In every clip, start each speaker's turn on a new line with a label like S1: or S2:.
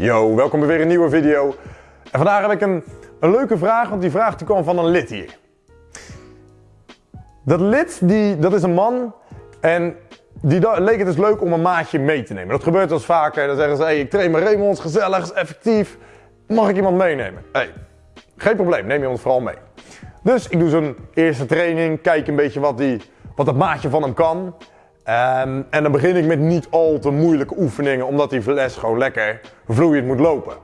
S1: Yo, welkom bij weer een nieuwe video. En vandaag heb ik een, een leuke vraag, want die vraag die kwam van een lid hier. Dat lid, die, dat is een man en die leek het dus leuk om een maatje mee te nemen. Dat gebeurt wel eens vaker. Dan zeggen ze, hey, ik train met Raymond, gezellig, effectief. Mag ik iemand meenemen? Hey, geen probleem, neem iemand vooral mee. Dus ik doe zo'n eerste training, kijk een beetje wat, die, wat dat maatje van hem kan. Ehm, en dan begin ik met niet al te moeilijke oefeningen, omdat die les gewoon lekker vloeiend moet lopen.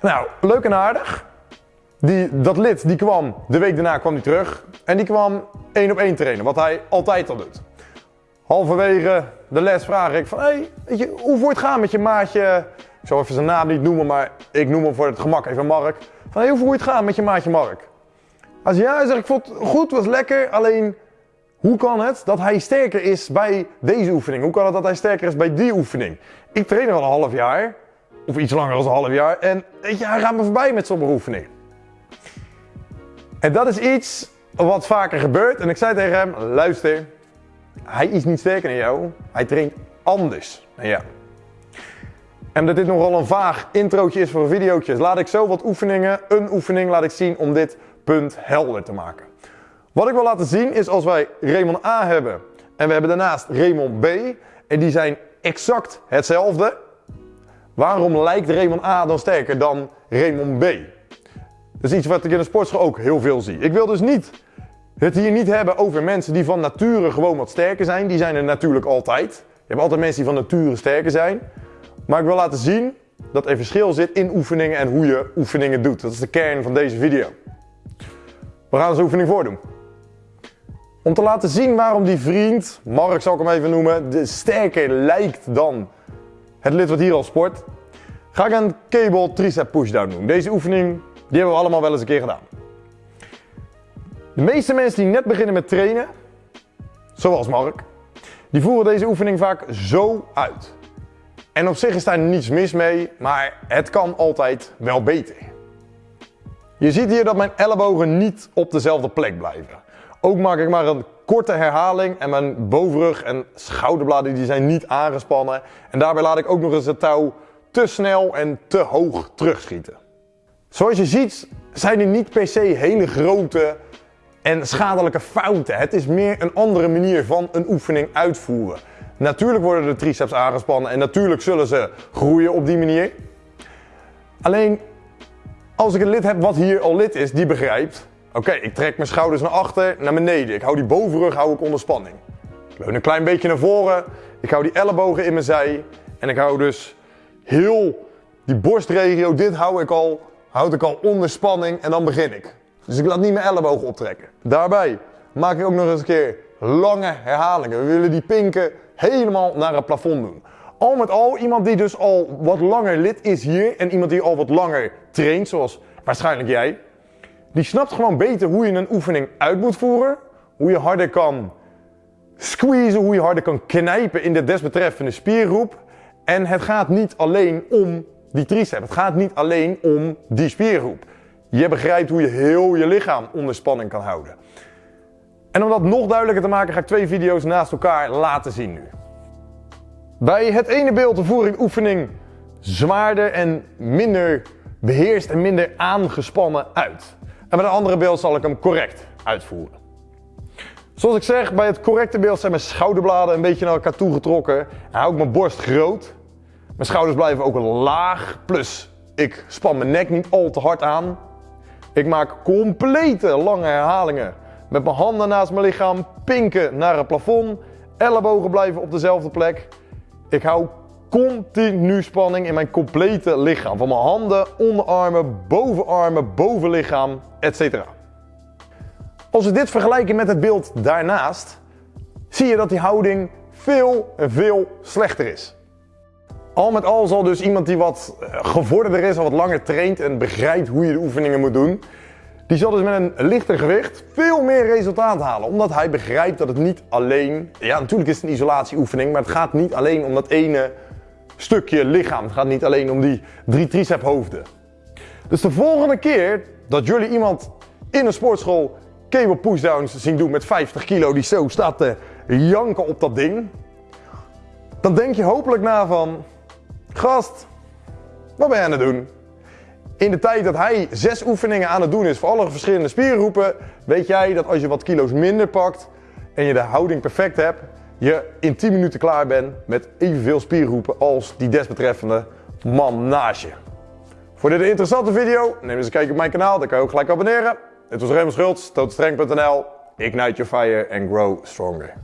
S1: Nou, leuk en aardig. Die, dat lid die kwam, de week daarna kwam hij terug. En die kwam één op één trainen, wat hij altijd al doet. Halverwege de les vraag ik van, hey, weet je, hoe voor het gaan met je maatje? Ik zal even zijn naam niet noemen, maar ik noem hem voor het gemak even Mark. Van, hey, hoe voor het gaan met je maatje Mark? Zei, ja, zegt, ik vond het goed, was lekker, alleen hoe kan het dat hij sterker is bij deze oefening? Hoe kan het dat hij sterker is bij die oefening? Ik train al een half jaar, of iets langer dan een half jaar, en weet je, hij gaat me voorbij met sommige oefeningen. En dat is iets wat vaker gebeurt. En ik zei tegen hem, luister, hij is niet sterker dan jou, hij traint anders dan jou. En omdat dit nogal een vaag introotje is voor een laat ik zo wat oefeningen, een oefening laat ik zien om dit punt helder te maken. Wat ik wil laten zien is als wij Raymond A hebben en we hebben daarnaast Raymond B en die zijn exact hetzelfde. Waarom lijkt Raymond A dan sterker dan Raymond B? Dat is iets wat ik in de sportschool ook heel veel zie. Ik wil dus niet het hier niet hebben over mensen die van nature gewoon wat sterker zijn. Die zijn er natuurlijk altijd. Je hebt altijd mensen die van nature sterker zijn. Maar ik wil laten zien dat er verschil zit in oefeningen en hoe je oefeningen doet. Dat is de kern van deze video. We gaan onze oefening voordoen. Om te laten zien waarom die vriend, Mark zal ik hem even noemen, de sterker lijkt dan het lid wat hier al sport, ga ik een cable tricep pushdown doen. Deze oefening die hebben we allemaal wel eens een keer gedaan. De meeste mensen die net beginnen met trainen, zoals Mark, die voeren deze oefening vaak zo uit. En op zich is daar niets mis mee, maar het kan altijd wel beter. Je ziet hier dat mijn ellebogen niet op dezelfde plek blijven. Ook maak ik maar een korte herhaling en mijn bovenrug en schouderbladen die zijn niet aangespannen. En daarbij laat ik ook nog eens het touw te snel en te hoog terugschieten. Zoals je ziet zijn er niet per se hele grote en schadelijke fouten. Het is meer een andere manier van een oefening uitvoeren. Natuurlijk worden de triceps aangespannen en natuurlijk zullen ze groeien op die manier. Alleen als ik een lid heb wat hier al lid is, die begrijpt. Oké, ik trek mijn schouders naar achter, naar beneden. Ik hou die bovenrug hou ik onder spanning. Ik leun een klein beetje naar voren. Ik hou die ellebogen in mijn zij. En ik hou dus heel die borstregio, dit hou ik al, houd ik al onder spanning en dan begin ik. Dus ik laat niet mijn ellebogen optrekken. Daarbij maak ik ook nog eens een keer lange herhalingen. We willen die pinken helemaal naar het plafond doen. Al met al, iemand die dus al wat langer lid is hier en iemand die al wat langer traint, zoals waarschijnlijk jij, die snapt gewoon beter hoe je een oefening uit moet voeren, hoe je harder kan squeezen, hoe je harder kan knijpen in de desbetreffende spiergroep. En het gaat niet alleen om die tricep, het gaat niet alleen om die spiergroep. Je begrijpt hoe je heel je lichaam onder spanning kan houden. En om dat nog duidelijker te maken ga ik twee video's naast elkaar laten zien nu. Bij het ene beeld voer ik oefening zwaarder en minder beheerst en minder aangespannen uit. En bij het andere beeld zal ik hem correct uitvoeren. Zoals ik zeg, bij het correcte beeld zijn mijn schouderbladen een beetje naar elkaar toe getrokken. En hou ik mijn borst groot. Mijn schouders blijven ook laag. Plus, ik span mijn nek niet al te hard aan. Ik maak complete lange herhalingen. Met mijn handen naast mijn lichaam, pinken naar het plafond. Ellebogen blijven op dezelfde plek. Ik hou continu spanning in mijn complete lichaam. Van mijn handen, onderarmen, bovenarmen, bovenlichaam, etc. Als we dit vergelijken met het beeld daarnaast, zie je dat die houding veel en veel slechter is. Al met al zal dus iemand die wat eh, gevorderder is, al wat langer traint en begrijpt hoe je de oefeningen moet doen, die zal dus met een lichter gewicht veel meer resultaat halen. Omdat hij begrijpt dat het niet alleen, ja natuurlijk is het een isolatieoefening, maar het gaat niet alleen om dat ene stukje lichaam. Het gaat niet alleen om die drie tricephoofden. Dus de volgende keer dat jullie iemand in een sportschool cable pushdowns zien doen met 50 kilo die zo staat te janken op dat ding, dan denk je hopelijk na van, Gast, wat ben je aan het doen? In de tijd dat hij zes oefeningen aan het doen is voor alle verschillende spiergroepen, weet jij dat als je wat kilo's minder pakt en je de houding perfect hebt, je in 10 minuten klaar bent met evenveel spiergroepen als die desbetreffende man naast. Voor dit interessante video, neem eens een kijkje op mijn kanaal, dan kan je ook gelijk abonneren. Dit was Raymond Schultz, tootstreng.nl. Ignite your fire and grow stronger.